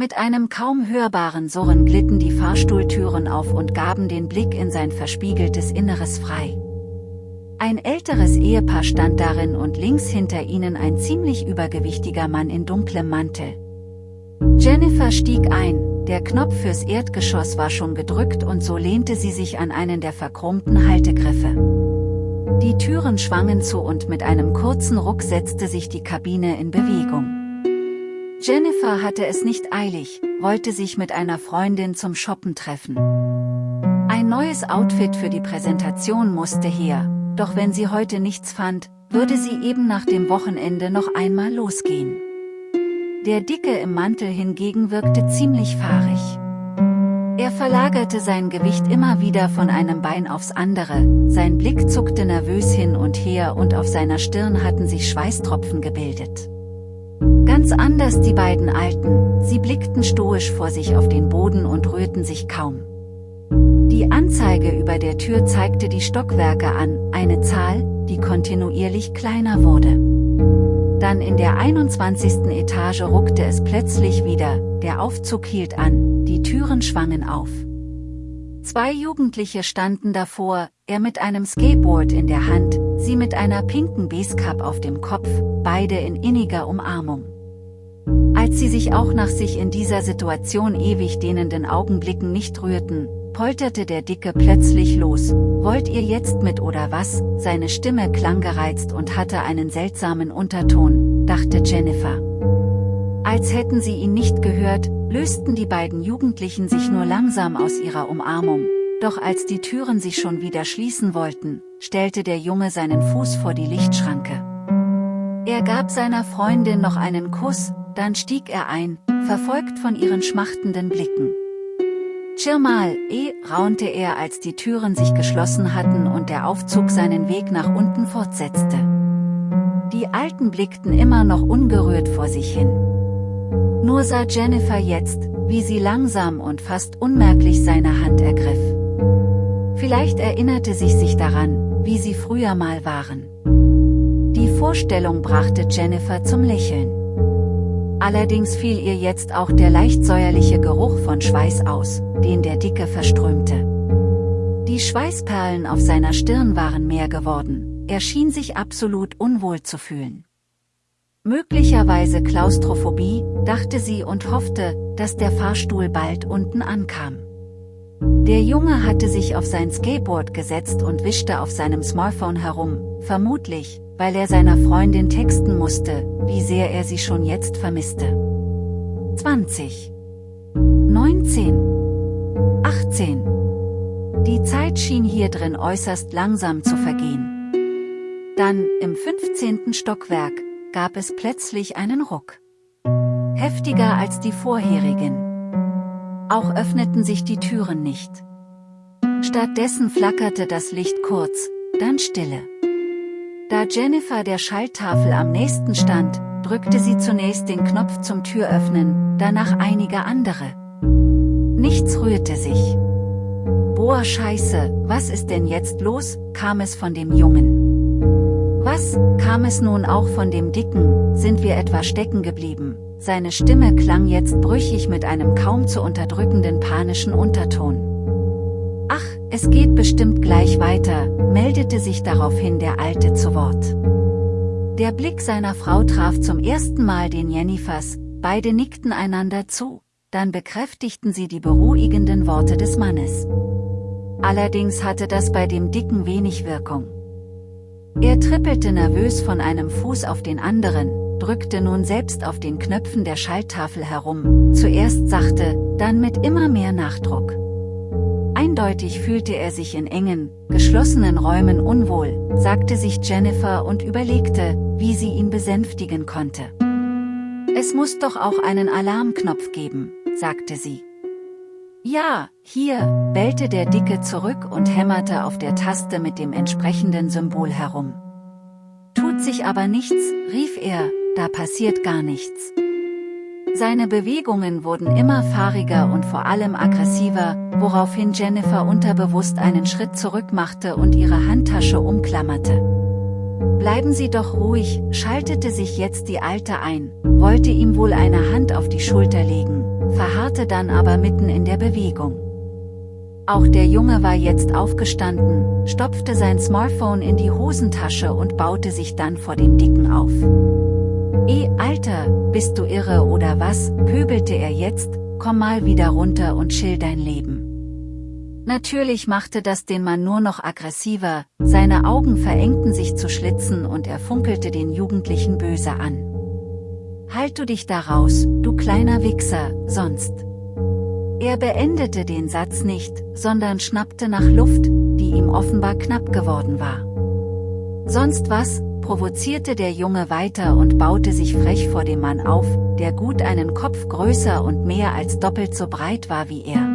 Mit einem kaum hörbaren Surren glitten die Fahrstuhltüren auf und gaben den Blick in sein verspiegeltes Inneres frei. Ein älteres Ehepaar stand darin und links hinter ihnen ein ziemlich übergewichtiger Mann in dunklem Mantel. Jennifer stieg ein, der Knopf fürs Erdgeschoss war schon gedrückt und so lehnte sie sich an einen der verchromten Haltegriffe. Die Türen schwangen zu und mit einem kurzen Ruck setzte sich die Kabine in Bewegung. Jennifer hatte es nicht eilig, wollte sich mit einer Freundin zum Shoppen treffen. Ein neues Outfit für die Präsentation musste her, doch wenn sie heute nichts fand, würde sie eben nach dem Wochenende noch einmal losgehen. Der Dicke im Mantel hingegen wirkte ziemlich fahrig. Er verlagerte sein Gewicht immer wieder von einem Bein aufs andere, sein Blick zuckte nervös hin und her und auf seiner Stirn hatten sich Schweißtropfen gebildet. Ganz anders die beiden Alten, sie blickten stoisch vor sich auf den Boden und rührten sich kaum. Die Anzeige über der Tür zeigte die Stockwerke an, eine Zahl, die kontinuierlich kleiner wurde. Dann in der 21. Etage ruckte es plötzlich wieder, der Aufzug hielt an, die Türen schwangen auf. Zwei Jugendliche standen davor, er mit einem Skateboard in der Hand, sie mit einer pinken Basecap auf dem Kopf, beide in inniger Umarmung. Als sie sich auch nach sich in dieser Situation ewig dehnenden Augenblicken nicht rührten, polterte der Dicke plötzlich los, wollt ihr jetzt mit oder was, seine Stimme klang gereizt und hatte einen seltsamen Unterton, dachte Jennifer. Als hätten sie ihn nicht gehört, lösten die beiden Jugendlichen sich nur langsam aus ihrer Umarmung, doch als die Türen sich schon wieder schließen wollten, stellte der Junge seinen Fuß vor die Lichtschranke. Er gab seiner Freundin noch einen Kuss, dann stieg er ein, verfolgt von ihren schmachtenden Blicken. Chill mal, eh, raunte er als die Türen sich geschlossen hatten und der Aufzug seinen Weg nach unten fortsetzte. Die Alten blickten immer noch ungerührt vor sich hin. Nur sah Jennifer jetzt, wie sie langsam und fast unmerklich seine Hand ergriff. Vielleicht erinnerte sich sich daran, wie sie früher mal waren. Die Vorstellung brachte Jennifer zum Lächeln. Allerdings fiel ihr jetzt auch der leicht säuerliche Geruch von Schweiß aus, den der Dicke verströmte. Die Schweißperlen auf seiner Stirn waren mehr geworden, er schien sich absolut unwohl zu fühlen. Möglicherweise Klaustrophobie, dachte sie und hoffte, dass der Fahrstuhl bald unten ankam. Der Junge hatte sich auf sein Skateboard gesetzt und wischte auf seinem Smartphone herum, vermutlich, weil er seiner Freundin texten musste, wie sehr er sie schon jetzt vermisste. 20. 19. 18. Die Zeit schien hier drin äußerst langsam zu vergehen. Dann, im 15. Stockwerk, gab es plötzlich einen Ruck. Heftiger als die vorherigen. Auch öffneten sich die Türen nicht. Stattdessen flackerte das Licht kurz, dann Stille. Da Jennifer der Schalltafel am nächsten stand, drückte sie zunächst den Knopf zum Türöffnen, danach einige andere. Nichts rührte sich. Boah Scheiße, was ist denn jetzt los, kam es von dem Jungen. Was, kam es nun auch von dem Dicken, sind wir etwa stecken geblieben, seine Stimme klang jetzt brüchig mit einem kaum zu unterdrückenden panischen Unterton. Es geht bestimmt gleich weiter, meldete sich daraufhin der Alte zu Wort. Der Blick seiner Frau traf zum ersten Mal den Jennifers, beide nickten einander zu, dann bekräftigten sie die beruhigenden Worte des Mannes. Allerdings hatte das bei dem Dicken wenig Wirkung. Er trippelte nervös von einem Fuß auf den anderen, drückte nun selbst auf den Knöpfen der Schalltafel herum, zuerst sachte, dann mit immer mehr Nachdruck. Eindeutig fühlte er sich in engen, geschlossenen Räumen unwohl, sagte sich Jennifer und überlegte, wie sie ihn besänftigen konnte. Es muss doch auch einen Alarmknopf geben, sagte sie. Ja, hier, bellte der Dicke zurück und hämmerte auf der Taste mit dem entsprechenden Symbol herum. Tut sich aber nichts, rief er, da passiert gar nichts. Seine Bewegungen wurden immer fahriger und vor allem aggressiver, woraufhin Jennifer unterbewusst einen Schritt zurück machte und ihre Handtasche umklammerte. Bleiben Sie doch ruhig, schaltete sich jetzt die Alte ein, wollte ihm wohl eine Hand auf die Schulter legen, verharrte dann aber mitten in der Bewegung. Auch der Junge war jetzt aufgestanden, stopfte sein Smartphone in die Hosentasche und baute sich dann vor dem Dicken auf. Eh, Alter, bist du irre oder was, pöbelte er jetzt, komm mal wieder runter und chill dein Leben. Natürlich machte das den Mann nur noch aggressiver, seine Augen verengten sich zu Schlitzen und er funkelte den Jugendlichen böse an. Halt du dich da raus, du kleiner Wichser, sonst. Er beendete den Satz nicht, sondern schnappte nach Luft, die ihm offenbar knapp geworden war. Sonst was, provozierte der Junge weiter und baute sich frech vor dem Mann auf, der gut einen Kopf größer und mehr als doppelt so breit war wie er.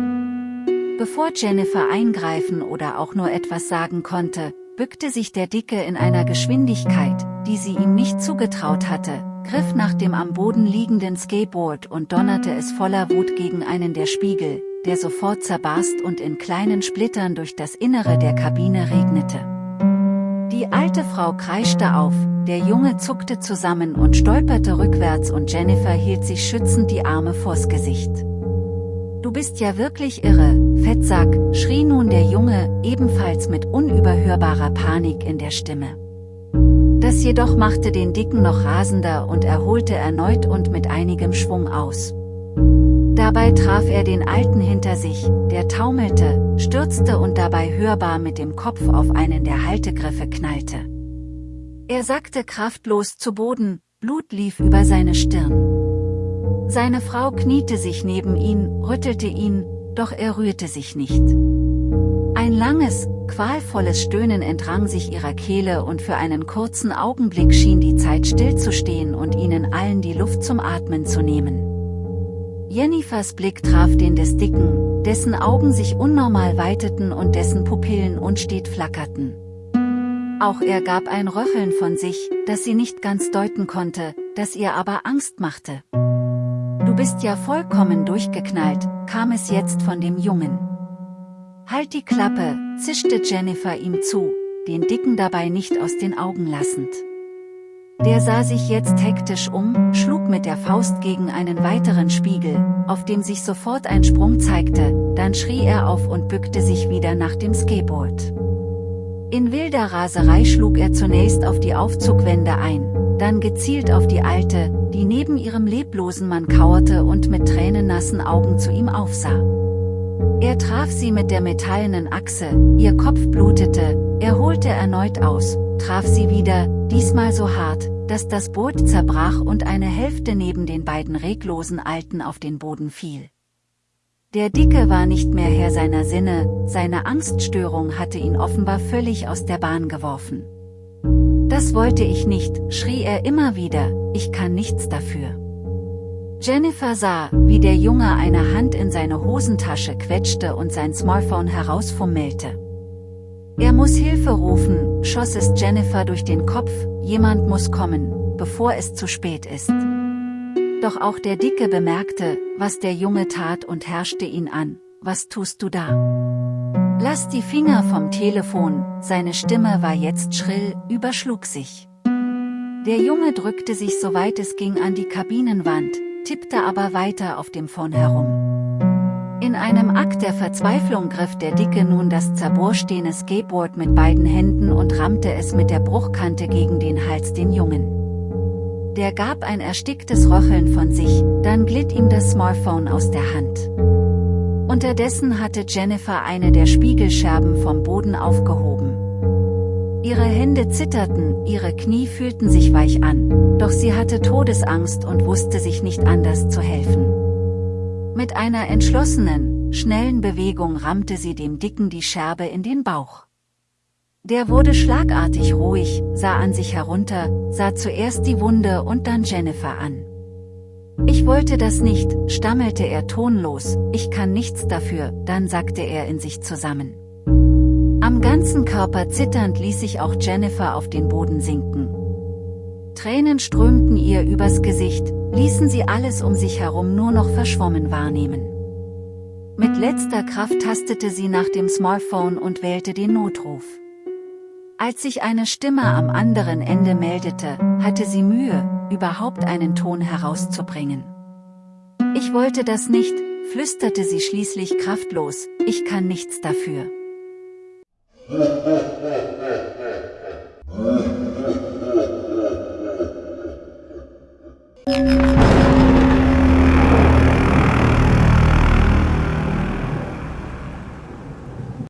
Bevor Jennifer eingreifen oder auch nur etwas sagen konnte, bückte sich der Dicke in einer Geschwindigkeit, die sie ihm nicht zugetraut hatte, griff nach dem am Boden liegenden Skateboard und donnerte es voller Wut gegen einen der Spiegel, der sofort zerbarst und in kleinen Splittern durch das Innere der Kabine regnete. Die alte Frau kreischte auf, der Junge zuckte zusammen und stolperte rückwärts und Jennifer hielt sich schützend die Arme vors Gesicht. Du bist ja wirklich irre, Fettsack, schrie nun der Junge, ebenfalls mit unüberhörbarer Panik in der Stimme. Das jedoch machte den Dicken noch rasender und er holte erneut und mit einigem Schwung aus. Dabei traf er den Alten hinter sich, der taumelte, stürzte und dabei hörbar mit dem Kopf auf einen der Haltegriffe knallte. Er sackte kraftlos zu Boden, Blut lief über seine Stirn. Seine Frau kniete sich neben ihn, rüttelte ihn, doch er rührte sich nicht. Ein langes, qualvolles Stöhnen entrang sich ihrer Kehle und für einen kurzen Augenblick schien die Zeit stillzustehen und ihnen allen die Luft zum Atmen zu nehmen. Jennifers Blick traf den des Dicken, dessen Augen sich unnormal weiteten und dessen Pupillen unstet flackerten. Auch er gab ein Röcheln von sich, das sie nicht ganz deuten konnte, das ihr aber Angst machte. Du bist ja vollkommen durchgeknallt, kam es jetzt von dem Jungen. Halt die Klappe, zischte Jennifer ihm zu, den Dicken dabei nicht aus den Augen lassend. Der sah sich jetzt hektisch um, schlug mit der Faust gegen einen weiteren Spiegel, auf dem sich sofort ein Sprung zeigte, dann schrie er auf und bückte sich wieder nach dem Skateboard. In wilder Raserei schlug er zunächst auf die Aufzugwände ein, dann gezielt auf die Alte, die neben ihrem leblosen Mann kauerte und mit tränennassen Augen zu ihm aufsah. Er traf sie mit der metallenen Achse, ihr Kopf blutete, er holte erneut aus, traf sie wieder, diesmal so hart, dass das Boot zerbrach und eine Hälfte neben den beiden reglosen Alten auf den Boden fiel. Der Dicke war nicht mehr Herr seiner Sinne, seine Angststörung hatte ihn offenbar völlig aus der Bahn geworfen. Das wollte ich nicht, schrie er immer wieder, ich kann nichts dafür. Jennifer sah, wie der Junge eine Hand in seine Hosentasche quetschte und sein Smartphone herausfummelte. Er muss Hilfe rufen, schoss es Jennifer durch den Kopf, jemand muss kommen, bevor es zu spät ist. Doch auch der Dicke bemerkte, was der Junge tat und herrschte ihn an, was tust du da? Lass die Finger vom Telefon, seine Stimme war jetzt schrill, überschlug sich. Der Junge drückte sich soweit es ging an die Kabinenwand, tippte aber weiter auf dem Phone herum. In einem Akt der Verzweiflung griff der Dicke nun das zerbohrstehende Skateboard mit beiden Händen und rammte es mit der Bruchkante gegen den Hals den Jungen. Der gab ein ersticktes Röcheln von sich, dann glitt ihm das Smartphone aus der Hand. Unterdessen hatte Jennifer eine der Spiegelscherben vom Boden aufgehoben. Ihre Hände zitterten, ihre Knie fühlten sich weich an, doch sie hatte Todesangst und wusste sich nicht anders zu helfen. Mit einer entschlossenen, schnellen Bewegung rammte sie dem Dicken die Scherbe in den Bauch. Der wurde schlagartig ruhig, sah an sich herunter, sah zuerst die Wunde und dann Jennifer an. Ich wollte das nicht, stammelte er tonlos, ich kann nichts dafür, dann sagte er in sich zusammen. Am ganzen Körper zitternd ließ sich auch Jennifer auf den Boden sinken. Tränen strömten ihr übers Gesicht, ließen sie alles um sich herum nur noch verschwommen wahrnehmen. Mit letzter Kraft tastete sie nach dem Smartphone und wählte den Notruf. Als sich eine Stimme am anderen Ende meldete, hatte sie Mühe, überhaupt einen Ton herauszubringen. Ich wollte das nicht, flüsterte sie schließlich kraftlos, ich kann nichts dafür.